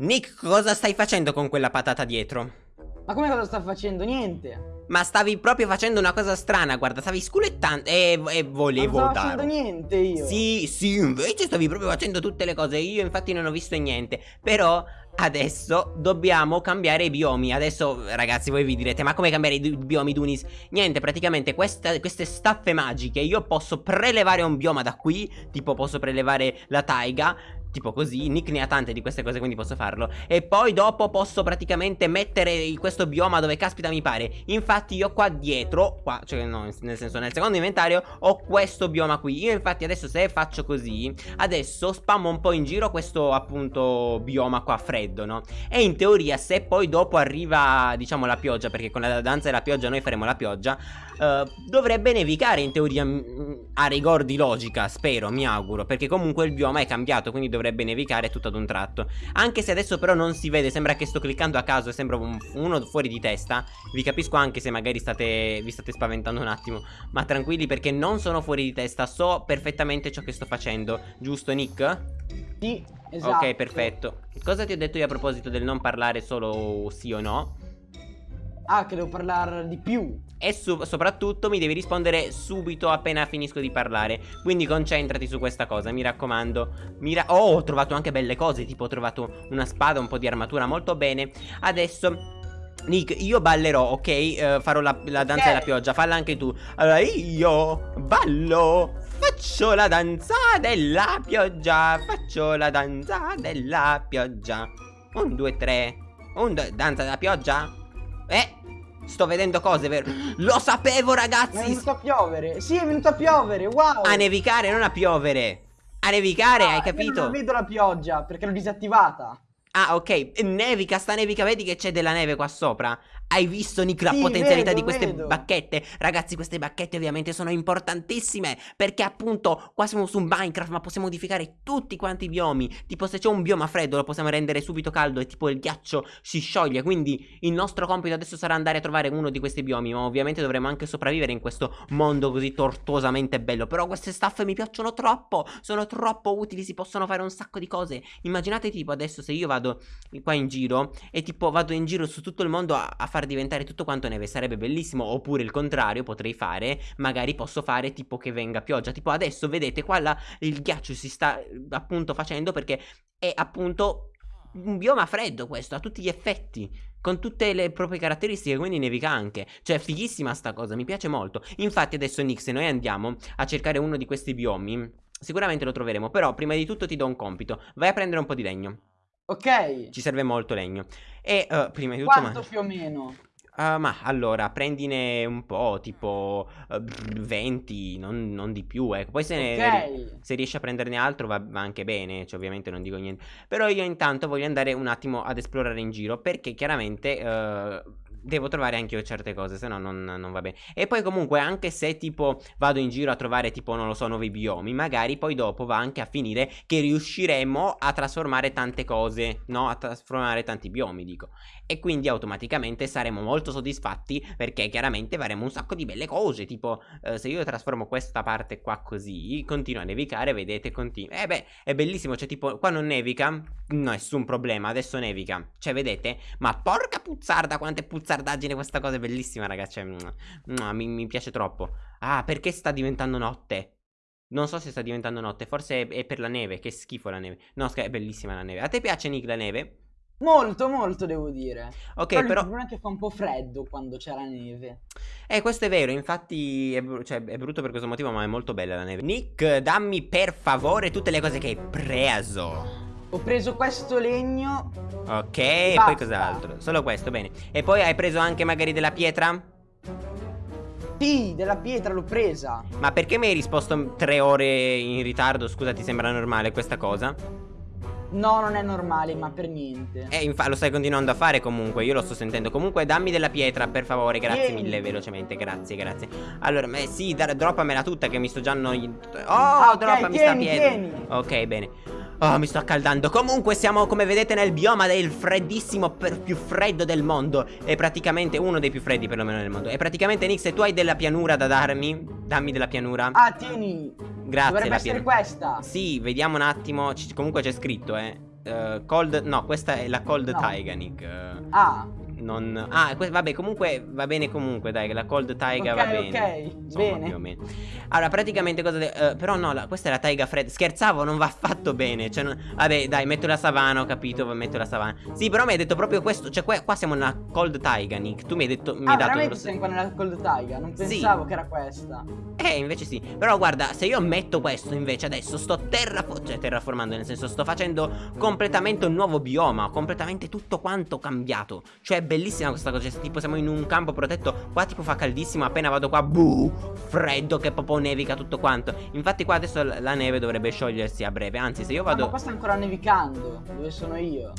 Nick, cosa stai facendo con quella patata dietro? Ma come cosa sta facendo? Niente. Ma stavi proprio facendo una cosa strana, guarda, stavi sculettando e, e volevo Non dare. stavo facendo niente io. Sì, sì, invece stavi proprio facendo tutte le cose. Io infatti non ho visto niente. Però adesso dobbiamo cambiare i biomi. Adesso, ragazzi, voi vi direte, ma come cambiare i biomi, Dunis? Niente, praticamente questa, queste staffe magiche io posso prelevare un bioma da qui. Tipo posso prelevare la taiga. Tipo così, Nick ne ha tante di queste cose quindi posso farlo. E poi dopo posso praticamente mettere questo bioma dove caspita mi pare. Infatti io qua dietro, qua, cioè no, nel senso nel secondo inventario Ho questo bioma qui. Io infatti adesso se faccio così Adesso spammo un po' in giro questo appunto bioma qua freddo, no? E in teoria se poi dopo arriva diciamo la pioggia Perché con la danza della pioggia noi faremo la pioggia uh, Dovrebbe nevicare in teoria a rigor di logica, spero, mi auguro Perché comunque il bioma è cambiato quindi dovrebbe nevicare tutto ad un tratto. Anche se adesso però non si vede Sembra che sto cliccando a caso e sembra un, uno fuori di testa. Vi capisco anche se magari state, vi state spaventando un attimo. Ma tranquilli perché non sono fuori di testa So perfettamente ciò che sto facendo. Giusto Nick? Sì, esatto. Ok perfetto. Cosa ti ho detto io a proposito del non parlare solo sì o no? Ah, che devo parlare di più. E so soprattutto mi devi rispondere subito appena finisco di parlare. Quindi concentrati su questa cosa, mi raccomando. Mira Oh, ho trovato anche belle cose Tipo ho trovato una spada, un po' di armatura, molto bene. Adesso... Nick, io ballerò, ok? Uh, farò la, la danza okay. della pioggia, falla anche tu. Allora io ballo Faccio la danza della pioggia Faccio la danza della pioggia. Un, due, tre. Un, danza della pioggia? Eh, Sto vedendo cose, vero? Lo sapevo, ragazzi! È venuto a piovere. Sì, è venuto a piovere, wow! A nevicare, non a piovere. A nevicare, ah, hai capito? non vedo la pioggia perché l'ho disattivata. Ah, ok. Nevica, sta nevica, vedi che c'è della neve qua sopra? Hai visto Nick la sì, potenzialità vedo, di queste vedo. bacchette? Ragazzi queste bacchette ovviamente sono importantissime Perché appunto qua siamo su Minecraft ma possiamo modificare tutti quanti i biomi Tipo se c'è un bioma freddo lo possiamo rendere subito caldo e tipo il ghiaccio si scioglie Quindi il nostro compito adesso sarà andare a trovare uno di questi biomi Ma ovviamente dovremo anche sopravvivere in questo mondo così tortuosamente bello Però queste staffe mi piacciono troppo Sono troppo utili, si possono fare un sacco di cose Immaginate tipo adesso se io vado qua in giro E tipo vado in giro su tutto il mondo a, a fare far diventare tutto quanto neve sarebbe bellissimo. Oppure il contrario potrei fare Magari posso fare tipo che venga pioggia. Tipo adesso vedete qua la, il ghiaccio si sta appunto facendo perché è appunto un bioma freddo questo, ha tutti gli effetti Con tutte le proprie caratteristiche, quindi nevica anche. Cioè fighissima sta cosa, mi piace molto. Infatti adesso Nick, se noi andiamo a cercare uno di questi biomi Sicuramente lo troveremo, però prima di tutto ti do un compito. Vai a prendere un po' di legno Ok. Ci serve molto legno. E uh, prima di tutto... Quanto ma... più o meno? Uh, ma allora, prendine un po', tipo uh, 20, non, non, di più, ecco. Poi se, okay. ne, se riesci a prenderne altro va, va anche bene, cioè ovviamente non dico niente. Però io intanto voglio andare un attimo ad esplorare in giro, perché chiaramente uh, devo trovare anche io certe cose, se no non, non, va bene. E poi comunque anche se tipo vado in giro a trovare tipo, non lo so, nuovi biomi, magari poi dopo va anche a finire che riusciremo a trasformare tante cose, no? A trasformare tanti biomi, dico. E quindi automaticamente saremo molto soddisfatti perché chiaramente faremo un sacco di belle cose, tipo eh, se io trasformo questa parte qua così, continua a nevicare, vedete, continua. Eh beh, è bellissimo, cioè tipo qua non nevica, nessun problema, adesso nevica. Cioè vedete? Ma porca puzzarda, quante puzzarde testardaggine questa cosa è bellissima ragazzi cioè, mi, mi, piace troppo Ah perché sta diventando notte Non so se sta diventando notte Forse è, è per la neve Che schifo la neve No è bellissima la neve A te piace Nick la neve? Molto, molto devo dire. Ok, però. però... Il problema è che fa un po' freddo quando c'è la neve. Eh, questo è vero. Infatti, è, cioè, è, brutto per questo motivo, ma è molto bella la neve. Nick, dammi per favore tutte le cose che hai preso. Ho preso questo legno Ok, e poi cos'altro? Solo questo, bene E poi hai preso anche magari della pietra? Sì, della pietra l'ho presa Ma perché mi hai risposto tre ore in ritardo? Scusa, ti sembra normale questa cosa? No, non è normale, ma per niente. Eh, infatti lo stai continuando a fare comunque, io lo sto sentendo. Comunque dammi della pietra, per favore, grazie Vieni. mille, velocemente, grazie, grazie. Allora, eh, sì, droppamela tutta che mi sto già annoiando. Oh, ah, okay, droppami tieni, sta pietra. Tieni. Ok, bene. Oh, mi sto accaldando. Comunque siamo, come vedete, nel bioma del freddissimo più freddo del mondo. È praticamente uno dei più freddi, perlomeno, del mondo. E praticamente, Nick, se tu hai della pianura da darmi, dammi della pianura. Ah, tieni. Grazie. Dovrebbe essere questa. Sì, vediamo un attimo. C comunque c'è scritto, eh. eh, Cold... No, questa è la Cold No. Taiga, Nick. eh, Ah, non... Ah, vabbè, comunque va bene comunque, dai, la Cold Taiga ok, va bene. ok, Insomma, bene. più o meno. Allora, praticamente cosa... de- eh, però no, la- questa è la Taiga Fred. Scherzavo, non va affatto bene. Cioè, non- vabbè, dai, metto la savana, ho capito, metto la savana. Sì, però mi hai detto proprio questo. Cioè, qua, qua siamo nella Cold Taiga, Nick. Tu mi hai detto... Mi Ah, hai dato veramente sei qua nella Cold Taiga? Non Sì. pensavo che era questa. Eh, invece sì. Però guarda, se io metto questo invece adesso sto terrafo- cioè, terraformando, nel senso sto facendo completamente un nuovo bioma, completamente tutto quanto cambiato. Cioè bellissima questa cosa, cioè, tipo siamo in un campo protetto, qua tipo fa caldissimo, appena vado qua, buh, freddo che proprio nevica tutto quanto. Infatti qua adesso la neve dovrebbe sciogliersi a breve, anzi se io Ah, ma vado... qua sta ancora nevicando, dove sono io.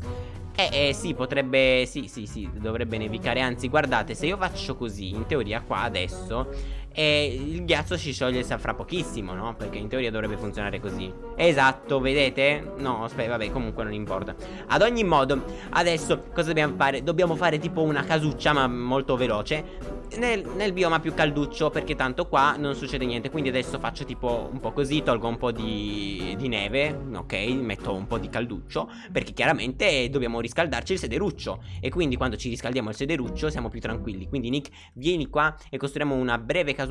Eh, eh, sì, potrebbe. Sì, sì, sì, dovrebbe nevicare. Anzi, guardate, se io faccio così, in teoria, qua adesso. Eh, il ghiaccio si scioglie fra pochissimo, no? Perché in teoria dovrebbe funzionare così. Esatto, vedete? No, aspetta, vabbè, comunque non importa. Ad ogni modo, adesso cosa dobbiamo fare? Dobbiamo fare tipo una casuccia, ma molto veloce. Nel, nel bioma più calduccio, perché tanto qua non succede niente. Quindi adesso faccio tipo un po' così, tolgo un po' di, di neve, ok? Metto un po' di calduccio. Perché chiaramente dobbiamo riscaldarci il sederuccio. E quindi quando ci riscaldiamo il sederuccio siamo più tranquilli. Quindi Nick, vieni qua e costruiamo una breve casuccia.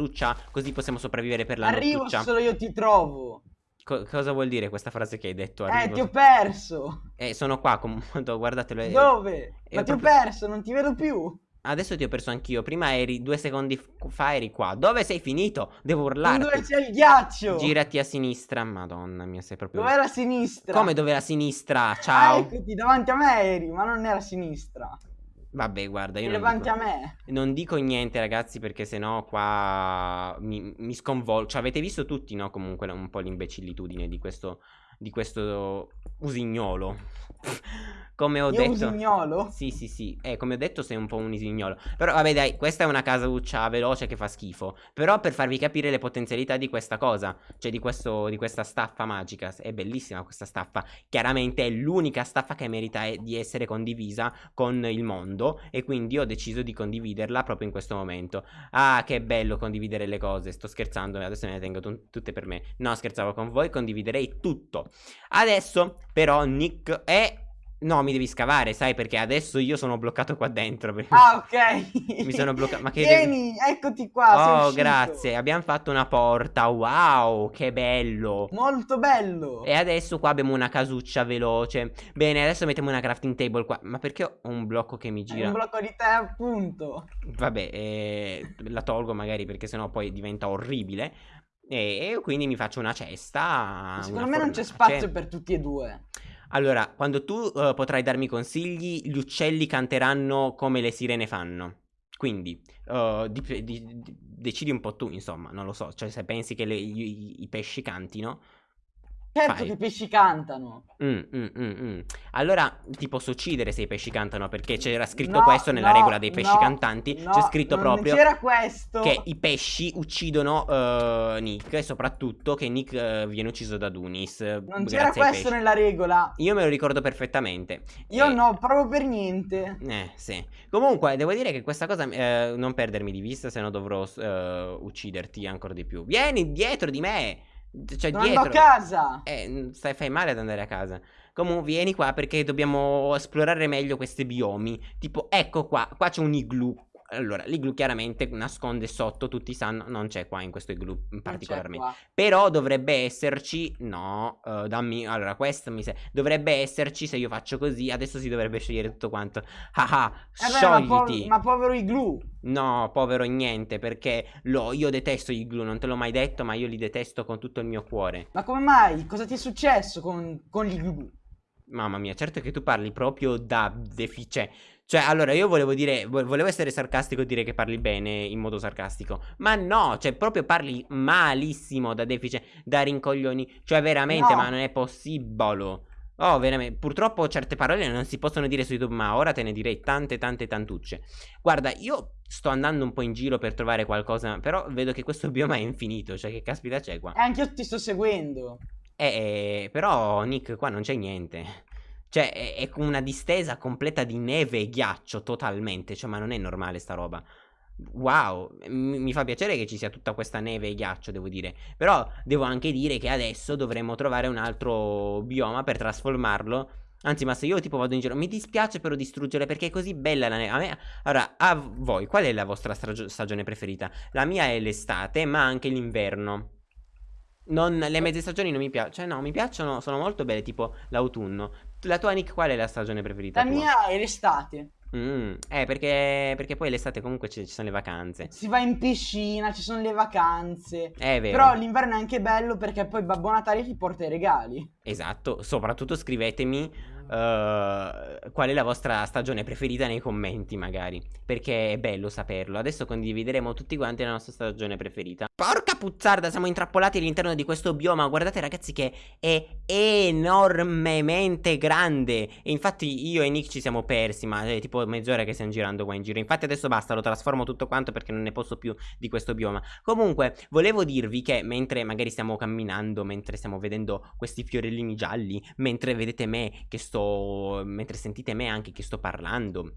Così possiamo sopravvivere per la Arrivo nottuccia. solo io ti trovo. Co- cosa vuol dire questa frase che hai detto? Eh, Arrivo- ti ho perso. Eh, sono qua, comunque, guardatelo. eh, Dove? Ma ti ho proprio- perso, non ti vedo più. Adesso ti ho perso anch'io. Prima eri due secondi fa eri qua. Dove sei finito? Devo Non urlarti. dove c'è il ghiaccio. Girati a sinistra. Madonna mia, sei proprio. Dov'è la sinistra? Come dove la sinistra? Ah, Ciao. eccoti, davanti a me eri, ma non era sinistra. Vabbè, guarda, io non dico, non dico niente, ragazzi, perché sennò qua mi, mi sconvolgo. Cioè, avete visto tutti, no? Comunque un po' l'imbecillitudine di questo di questo usignolo. Come ho Io detto. usignolo? Sì, sì, sì. Eh, come ho detto, sei un po' un usignolo. Però, vabbè, dai, questa è una casauccia veloce che fa schifo. Però, per farvi capire le potenzialità di questa cosa, cioè di, questo, di questa staffa magica, è bellissima questa staffa. Chiaramente è l'unica staffa che merita eh, di essere condivisa con il mondo. E quindi ho deciso di condividerla proprio in questo momento. Ah, che bello condividere le cose. Sto scherzando, adesso me ne tengo tu- tutte per me. No, scherzavo con voi, condividerei tutto. Adesso, però, Nick è. No, mi devi scavare, sai, perché adesso io sono bloccato qua dentro. Ah, ok. Mi sono bloccato. Ma che. Vieni, eccoti qua. Oh, grazie. Abbiamo fatto una porta. Wow, che bello. Molto bello. E adesso qua abbiamo una casuccia veloce. Bene, adesso mettiamo una crafting table qua. Ma perché ho un blocco che mi È gira? un blocco di te, appunto. Vabbè, eh, la tolgo magari perché sennò poi diventa orribile. E, e quindi mi faccio una cesta. Secondo una me non c'è fornace. spazio per tutti e due. Allora, quando tu eh, potrai darmi consigli, gli uccelli canteranno come le sirene fanno. Quindi, eh, dip- di- di- decidi un po' tu, insomma, non lo so. Cioè, se pensi che le- i, i pesci cantino. Certo Fai. che i pesci cantano. Mm, mm, mm, mm. Allora ti posso uccidere se i pesci cantano perché c'era scritto No, questo nella no, regola dei pesci no, cantanti. c'è scritto proprio che i pesci uccidono eh, Nick e soprattutto che Nick eh, viene ucciso da Dunis. Non c'era questo nella regola. Io me lo ricordo perfettamente. Io E- no, proprio per niente. Eh, sì. Comunque, devo dire che questa cosa eh, non perdermi di vista, se no dovrò eh, ucciderti ancora di più. Vieni dietro di me. Cioè, Non dietro. a casa. Eh, stai, fai male ad andare a casa. Comunque, vieni qua perché dobbiamo esplorare meglio questi biomi. Tipo, ecco qua, qua c'è un igloo. Allora, l'igloo chiaramente nasconde sotto, tutti sanno, non c'è qua in questo Non c'è particolarmente. Però dovrebbe esserci, no, eh, dammi, allora questo mi sa, dovrebbe esserci se io faccio così, adesso si dovrebbe scegliere tutto quanto. Ah ah, Eh beh, ma, po- sciogliti. ma povero igloo. No, povero niente, perché lo, io detesto gli igloo, non te l'ho mai detto, ma io li detesto con tutto il mio cuore. Ma come mai? Cosa ti è successo con, con gli igloo? Mamma mia, certo che tu parli proprio da defice. Cioè, allora, io volevo dire, vo- volevo essere sarcastico e dire che parli bene in modo sarcastico. Ma no, cioè, proprio parli malissimo da defice, da rincoglioni. Cioè, veramente, No. ma non è possibile. Oh, veramente. Purtroppo certe parole non si possono dire su YouTube, ma ora te ne direi tante, tante, tantucce. Guarda, io sto andando un po' in giro per trovare qualcosa, però vedo che questo bioma è infinito. Cioè, che caspita c'è qua? E anche io ti sto seguendo. Eh, però, Nick, qua non c'è niente. Cioè, è, una distesa completa di neve e ghiaccio, totalmente. Cioè, ma non è normale sta roba. Wow, mi, mi fa piacere che ci sia tutta questa neve e ghiaccio, devo dire. Però devo anche dire che adesso dovremmo trovare un altro bioma per trasformarlo Anzi, ma se io tipo vado in giro, mi dispiace però distruggere perché è così bella la neve. A me, allora, a voi, qual è la vostra stagione preferita? La mia è l'estate, ma anche l'inverno. Non, le mezze stagioni non mi piacciono. Cioè, no, mi piacciono, sono molto belle, tipo l'autunno. La tua Nick, qual è la stagione preferita? La tua? mia è l'estate. Mm, eh, perché, perché poi l'estate comunque ci, ci, sono le vacanze. Si va in piscina, ci sono le vacanze. È vero. Però l'inverno è anche bello perché poi Babbo Natale ti porta i regali. Esatto, soprattutto scrivetemi Uh, qual è la vostra stagione preferita nei commenti magari? Perché è bello saperlo. Adesso condivideremo tutti quanti la nostra stagione preferita. Porca puzzarda siamo intrappolati all'interno di questo bioma. Guardate ragazzi che è enormemente grande. E infatti io e Nick ci siamo persi Ma è tipo mezz'ora che stiamo girando qua in giro. Infatti adesso basta lo trasformo tutto quanto perché non ne posso più di questo bioma. Comunque volevo dirvi che mentre magari stiamo camminando Mentre stiamo vedendo questi fiorellini gialli Mentre vedete me che sto sto mentre sentite me anche che sto parlando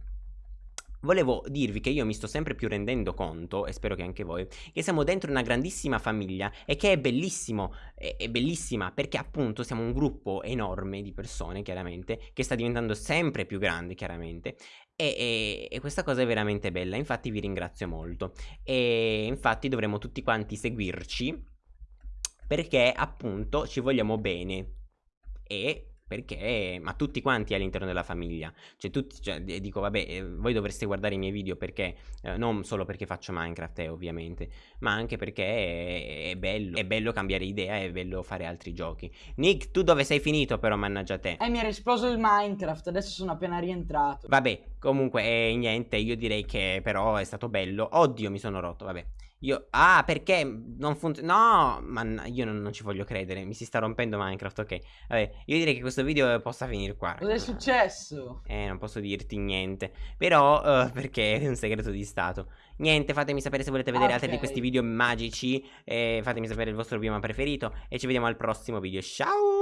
Volevo dirvi che io mi sto sempre più rendendo conto, e spero che anche voi, che siamo dentro una grandissima famiglia e che è bellissimo, è, è, bellissima perché appunto siamo un gruppo enorme di persone, chiaramente, che sta diventando sempre più grande, chiaramente, e, e, e questa cosa è veramente bella, infatti vi ringrazio molto. E infatti dovremo tutti quanti seguirci perché appunto ci vogliamo bene e perché, ma tutti quanti all'interno della famiglia, cioè tutti, cioè, dico vabbè, eh, voi dovreste guardare i miei video perché, eh, non solo perché faccio Minecraft eh, ovviamente, ma anche perché è, è, bello, è bello cambiare idea, è bello fare altri giochi. Nick, tu dove sei finito però, mannaggia te? Eh, mi era esploso il Minecraft, adesso sono appena rientrato. Vabbè, comunque, eh, niente, io direi che però è stato bello. Oddio, mi sono rotto, vabbè. Io, ah, perché non funziona? No, ma io non, non, ci voglio credere. Mi si sta rompendo Minecraft. Ok, vabbè, io direi che questo video possa finire qua. Cosa è successo? Eh, non posso dirti niente. Però, uh, perché è un segreto di Stato. Niente, fatemi sapere se volete vedere okay. altri di questi video magici. E fatemi sapere il vostro bioma preferito. E ci vediamo al prossimo video. Ciao!